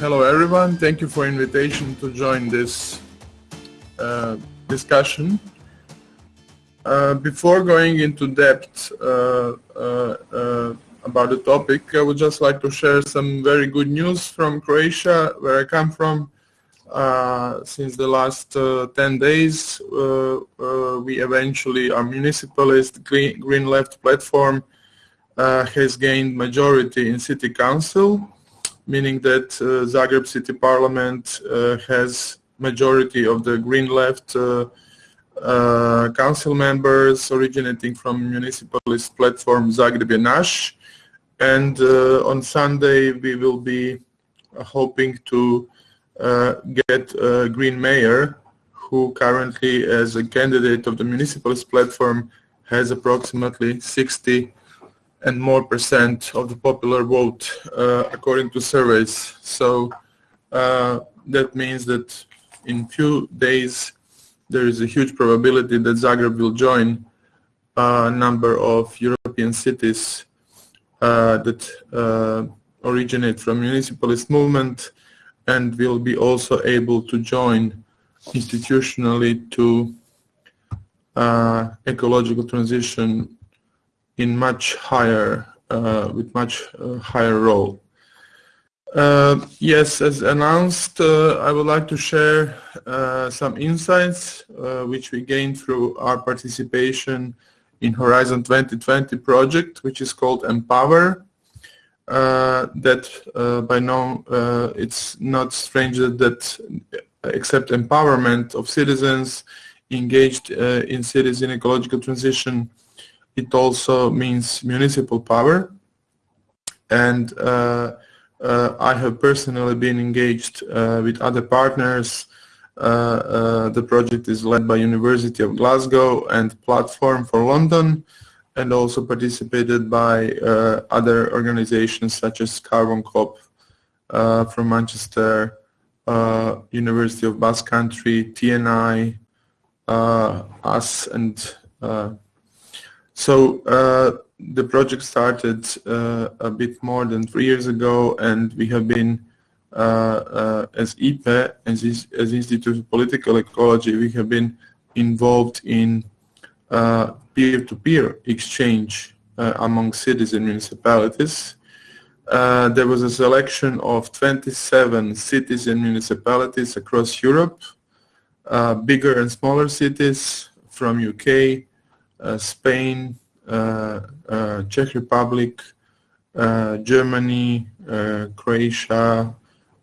hello everyone. Thank you for invitation to join this uh, discussion. Uh, before going into depth uh, uh, uh, about the topic, I would just like to share some very good news from Croatia, where I come from. Uh, since the last 10 days, we eventually, our municipalist Green, Green Left platform has gained majority in city council meaning that uh, Zagreb City Parliament uh, has majority of the Green Left uh, council members originating from municipalist platform Zagreb je naš. And on Sunday we will be hoping to get a Green Mayor who currently as a candidate of the municipalist platform has approximately 60 and more percent of the popular vote uh, according to surveys. So uh, that means that in few days there is a huge probability that Zagreb will join a number of European cities uh, that uh, originate from municipalist movement and will be also able to join institutionally to uh, ecological transition in much higher, uh, with much uh, higher role. Uh, yes, as announced, uh, I would like to share uh, some insights uh, which we gained through our participation in Horizon 2020 project, which is called Empower. that by now it's not strange that except empowerment of citizens engaged in cities in ecological transition it also means municipal power. And uh, uh, I have personally been engaged uh, with other partners. Uh, uh, the project is led by University of Glasgow and Platform for London and also participated by uh, other organizations such as Carbon Co-op from Manchester, University of Basque Country, TNI, us and so uh, the project started uh, a bit more than three years ago and we have been uh, uh as IPE, as, as Institute of Political Ecology, we have been involved in uh, peer-to-peer -peer exchange uh, among cities and municipalities. there was a selection of 27 cities and municipalities across Europe, bigger and smaller cities from UK, Spain, uh, uh, Czech Republic, Germany, Croatia,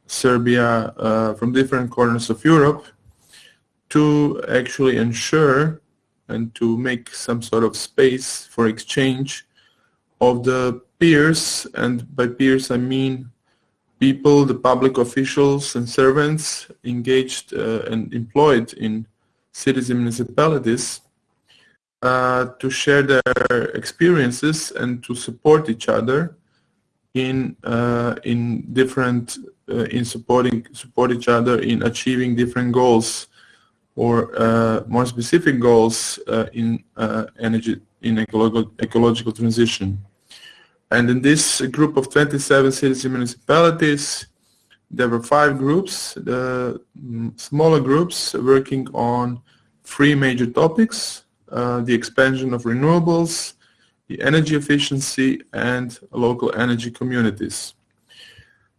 Serbia, from different corners of Europe to actually ensure and to make some sort of space for exchange of the peers, and by peers I mean people, the public officials and servants engaged uh, and employed in cities and municipalities. uh, to share their experiences and to support each other in uh, in different uh, in supporting support each other in achieving different goals or uh, more specific goals uh, in energy in ecological ecological transition. And in this group of 27 cities and municipalities, there were five groups, the mm, smaller groups working on three major topics uh, the expansion of renewables, the energy efficiency, and local energy communities.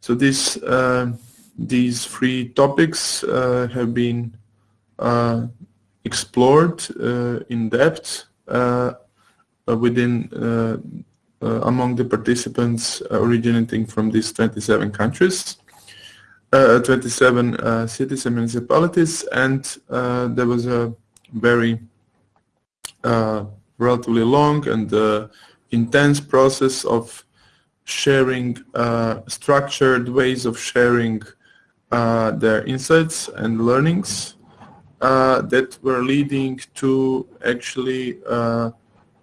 So these, uh, these three topics uh, have been uh, explored uh, in depth within among the participants originating from these 27 countries. Uh, 27 uh, cities and municipalities and uh, there was a very uh, relatively long and uh, intense process of sharing uh, structured ways of sharing uh, their insights and learnings uh, that were leading to actually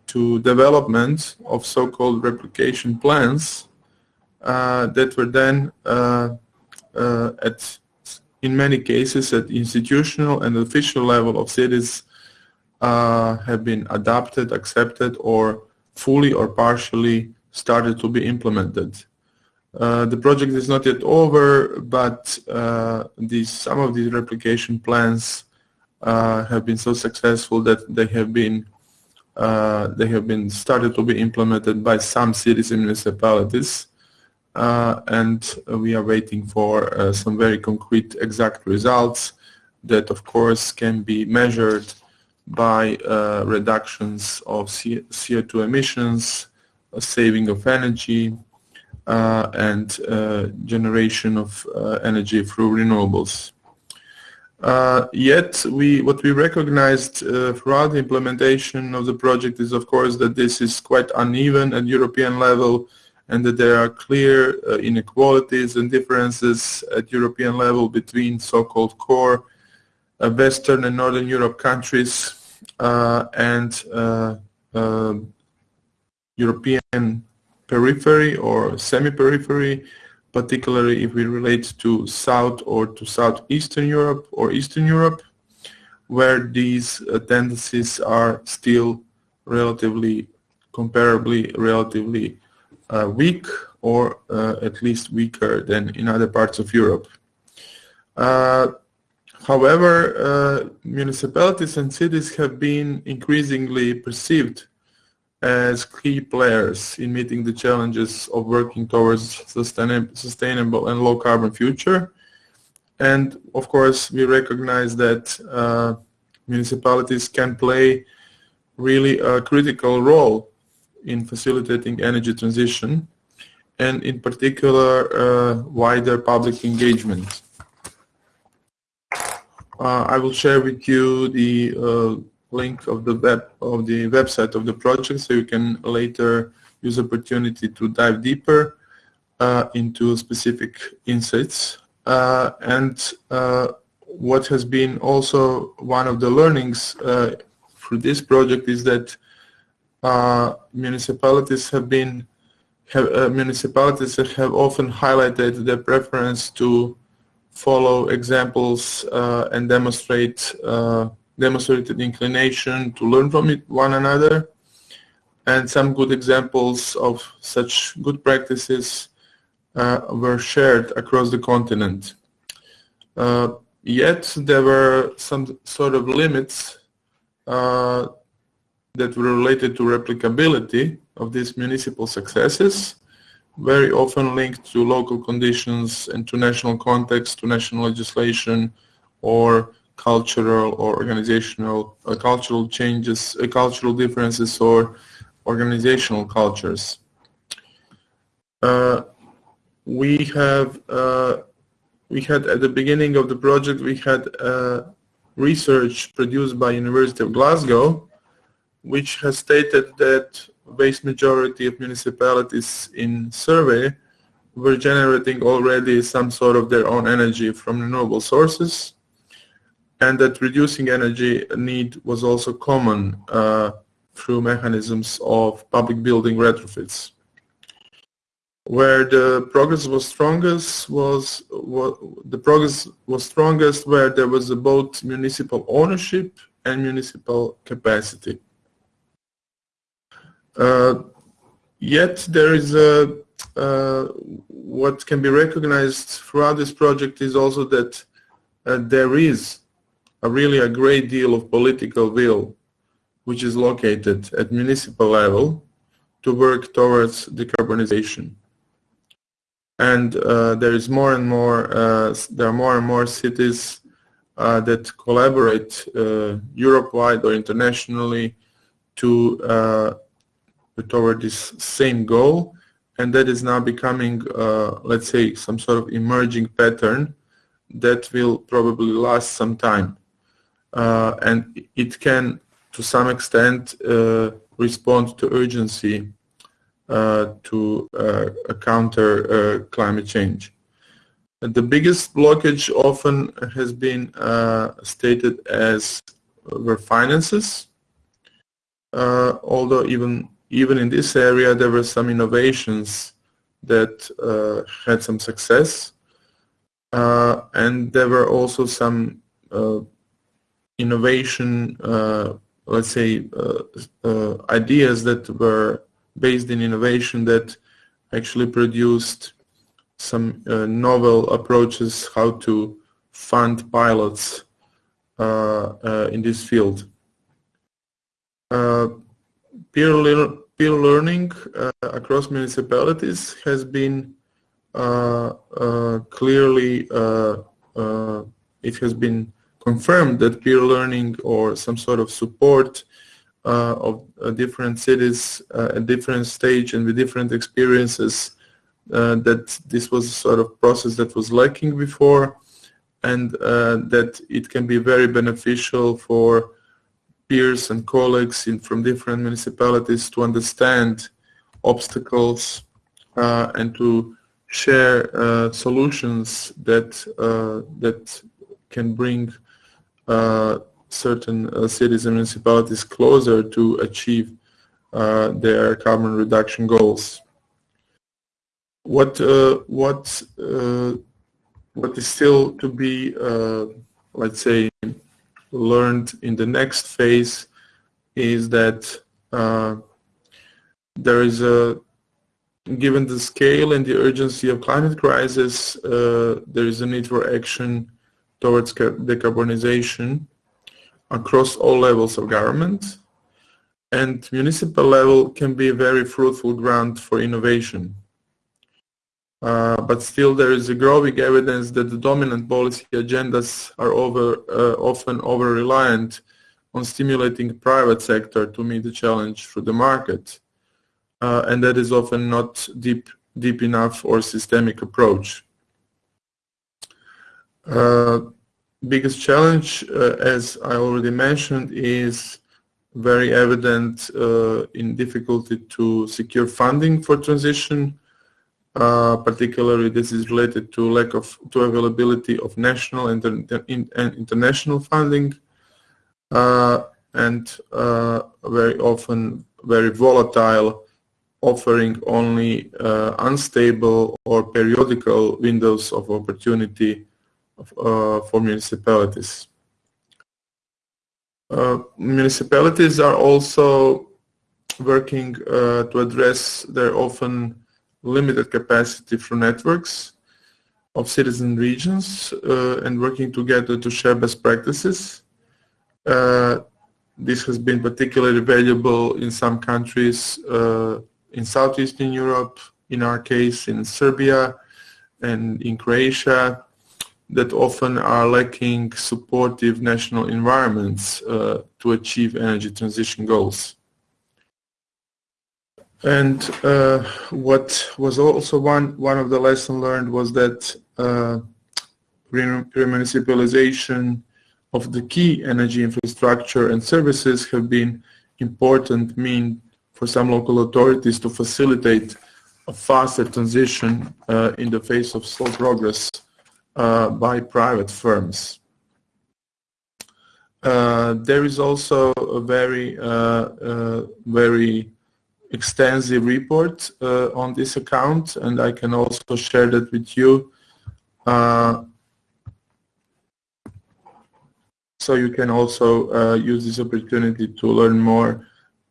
to development of so-called replication plans that were then at in many cases at institutional and official level of cities uh, have been adopted, accepted, or fully or partially started to be implemented. Uh, the project is not yet over, but uh, these, some of these replication plans uh, have been so successful that they have been uh, they have been started to be implemented by some cities and municipalities, and we are waiting for some very concrete, exact results that, of course, can be measured by reductions of CO2 emissions, saving of energy, uh, and uh, generation of uh, energy through renewables. yet, we, what we recognized throughout the implementation of the project is, of course, that this is quite uneven at European level and that there are clear uh, inequalities and differences at European level between so-called core uh, Western and Northern Europe countries uh, and European periphery or semi-periphery, particularly if we relate to South or to Southeastern Europe or Eastern Europe, where these uh, tendencies are still relatively, comparably relatively uh, weak or uh, at least weaker than in other parts of Europe. Uh, however, uh, municipalities and cities have been increasingly perceived as key players in meeting the challenges of working towards sustainable and low carbon future. And of course, we recognize that uh, municipalities can play really a critical role in facilitating energy transition and in particular uh, wider public engagement. Uh, I will share with you the uh, link of the web of the website of the project so you can later use opportunity to dive deeper uh, into specific insights. Uh, and uh, what has been also one of the learnings uh, through this project is that municipalities have been have, municipalities have often highlighted their preference to follow examples and demonstrate demonstrated inclination to learn from it, one another and some good examples of such good practices uh, were shared across the continent. Uh, yet there were some sort of limits uh, that were related to replicability of these municipal successes, very often linked to local conditions and to national context, to national legislation, or cultural or organizational uh, cultural changes, uh, cultural differences or organizational cultures. Uh, we have uh, we had at the beginning of the project we had uh, research produced by University of Glasgow which has stated that vast majority of municipalities in survey were generating already some sort of their own energy from renewable sources and that reducing energy need was also common uh, through mechanisms of public building retrofits. Where the progress was strongest was, the progress was strongest where there was both municipal ownership and municipal capacity. Uh, yet there is a uh, what can be recognized throughout this project is also that uh, there is a really a great deal of political will which is located at municipal level to work towards decarbonization. And uh, there is more and more, uh, there are more and more cities uh, that collaborate Europe-wide or internationally to toward this same goal. And that is now becoming, uh, let's say, some sort of emerging pattern that will probably last some time uh, and it can to some extent uh, respond to urgency uh, to counter climate change. The biggest blockage often has been stated as were finances, although even even in this area there were some innovations that uh, had some success uh, and there were also some uh, innovation, uh, let's say, uh, uh, ideas that were based in innovation that actually produced some novel approaches how to fund pilots in this field. Peer, le peer learning uh, across municipalities has been uh, uh, clearly it has been confirmed that peer learning or some sort of support uh, of uh, different cities uh, at different stage and with different experiences that this was a sort of process that was lacking before and that it can be very beneficial for peers and colleagues in, from different municipalities to understand obstacles uh, and to share uh, solutions that uh, that can bring certain uh, cities and municipalities closer to achieve uh, their carbon reduction goals. What uh, what uh, what is still to be, uh, let's say, learned in the next phase is that uh, there is a given the scale and the urgency of climate crisis, there is a need for action towards decarbonization across all levels of government and municipal level can be a very fruitful ground for innovation. Uh, but still there is a growing evidence that the dominant policy agendas are over, uh, often over-reliant on stimulating private sector to meet the challenge through the market. Uh, and that is often not deep, deep enough or systemic approach. Uh, biggest challenge, uh, as I already mentioned, is very evident uh, in difficulty to secure funding for transition. Uh, particularly, this is related to lack of to availability of national and, in, and international funding, uh, and uh, very often very volatile, offering only uh, unstable or periodical windows of opportunity uh, for municipalities. Uh, municipalities are also working uh, to address their often limited capacity through networks of citizen regions uh, and working together to share best practices. Uh, this has been particularly valuable in some countries uh, in Southeastern Europe, in our case in Serbia and in Croatia, that often are lacking supportive national environments uh, to achieve energy transition goals. And uh, what was also one, one of the lessons learned was that uh, remunicipalization of the key energy infrastructure and services have been important mean for some local authorities to facilitate a faster transition uh, in the face of slow progress uh, by private firms. Uh, there is also a very, uh, very extensive report on this account, and I can also share that with you. so you can also uh, use this opportunity to learn more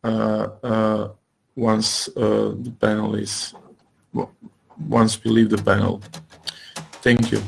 uh, uh, once the panel is once we leave the panel. Thank you.